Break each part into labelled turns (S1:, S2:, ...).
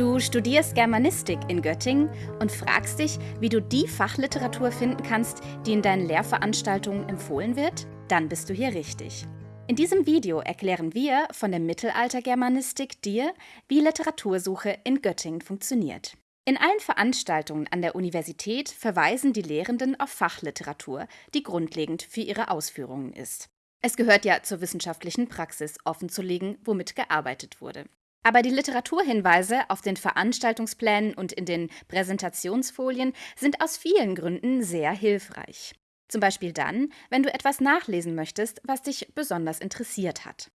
S1: Du studierst Germanistik in Göttingen und fragst dich, wie du die Fachliteratur finden kannst, die in deinen Lehrveranstaltungen empfohlen wird? Dann bist du hier richtig. In diesem Video erklären wir von der Mittelaltergermanistik dir, wie Literatursuche in Göttingen funktioniert. In allen Veranstaltungen an der Universität verweisen die Lehrenden auf Fachliteratur, die grundlegend für ihre Ausführungen ist. Es gehört ja zur wissenschaftlichen Praxis, offenzulegen, womit gearbeitet wurde. Aber die Literaturhinweise auf den Veranstaltungsplänen und in den Präsentationsfolien sind aus vielen Gründen sehr hilfreich. Zum Beispiel dann, wenn du etwas nachlesen möchtest, was dich besonders interessiert hat.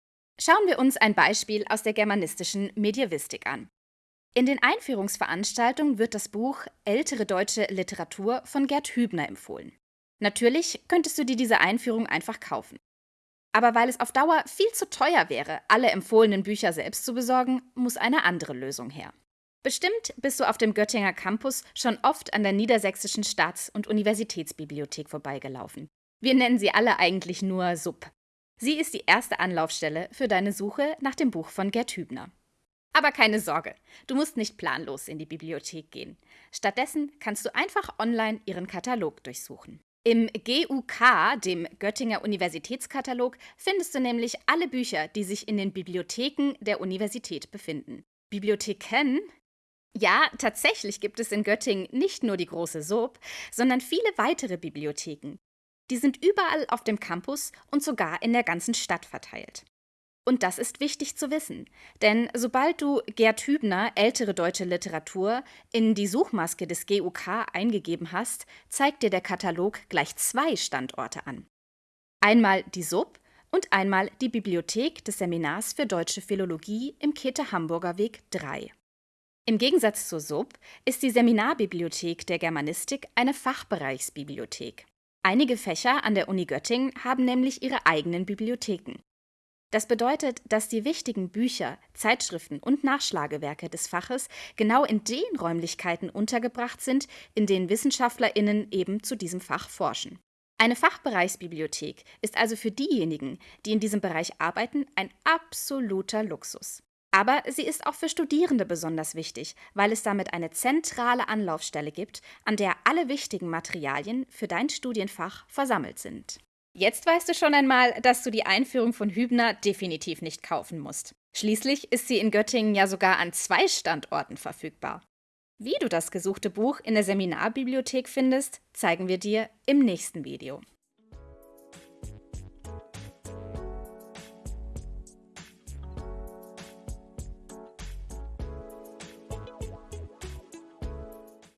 S1: Schauen wir uns ein Beispiel aus der germanistischen Medievistik an. In den Einführungsveranstaltungen wird das Buch Ältere deutsche Literatur von Gerd Hübner empfohlen. Natürlich könntest du dir diese Einführung einfach kaufen. Aber weil es auf Dauer viel zu teuer wäre, alle empfohlenen Bücher selbst zu besorgen, muss eine andere Lösung her. Bestimmt bist du auf dem Göttinger Campus schon oft an der Niedersächsischen Staats- und Universitätsbibliothek vorbeigelaufen. Wir nennen sie alle eigentlich nur SUB. Sie ist die erste Anlaufstelle für deine Suche nach dem Buch von Gerd Hübner. Aber keine Sorge, du musst nicht planlos in die Bibliothek gehen. Stattdessen kannst du einfach online ihren Katalog durchsuchen. Im GUK, dem Göttinger Universitätskatalog, findest du nämlich alle Bücher, die sich in den Bibliotheken der Universität befinden. Bibliotheken? Ja, tatsächlich gibt es in Göttingen nicht nur die große SOB, sondern viele weitere Bibliotheken. Die sind überall auf dem Campus und sogar in der ganzen Stadt verteilt. Und das ist wichtig zu wissen, denn sobald du Gerd Hübner ältere deutsche Literatur in die Suchmaske des GUK eingegeben hast, zeigt dir der Katalog gleich zwei Standorte an. Einmal die SUB und einmal die Bibliothek des Seminars für Deutsche Philologie im Käthe-Hamburger Weg 3. Im Gegensatz zur SUB ist die Seminarbibliothek der Germanistik eine Fachbereichsbibliothek. Einige Fächer an der Uni Göttingen haben nämlich ihre eigenen Bibliotheken. Das bedeutet, dass die wichtigen Bücher, Zeitschriften und Nachschlagewerke des Faches genau in den Räumlichkeiten untergebracht sind, in denen WissenschaftlerInnen eben zu diesem Fach forschen. Eine Fachbereichsbibliothek ist also für diejenigen, die in diesem Bereich arbeiten, ein absoluter Luxus. Aber sie ist auch für Studierende besonders wichtig, weil es damit eine zentrale Anlaufstelle gibt, an der alle wichtigen Materialien für dein Studienfach versammelt sind. Jetzt weißt du schon einmal, dass du die Einführung von Hübner definitiv nicht kaufen musst. Schließlich ist sie in Göttingen ja sogar an zwei Standorten verfügbar. Wie du das gesuchte Buch in der Seminarbibliothek findest, zeigen wir dir im nächsten Video.